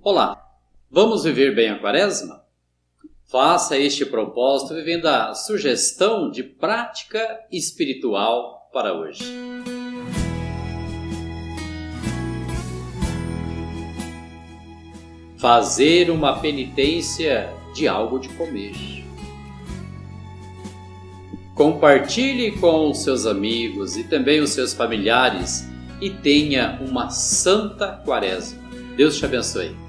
Olá, vamos viver bem a quaresma? Faça este propósito vivendo a sugestão de prática espiritual para hoje. Fazer uma penitência de algo de comer. Compartilhe com os seus amigos e também os seus familiares e tenha uma santa quaresma. Deus te abençoe.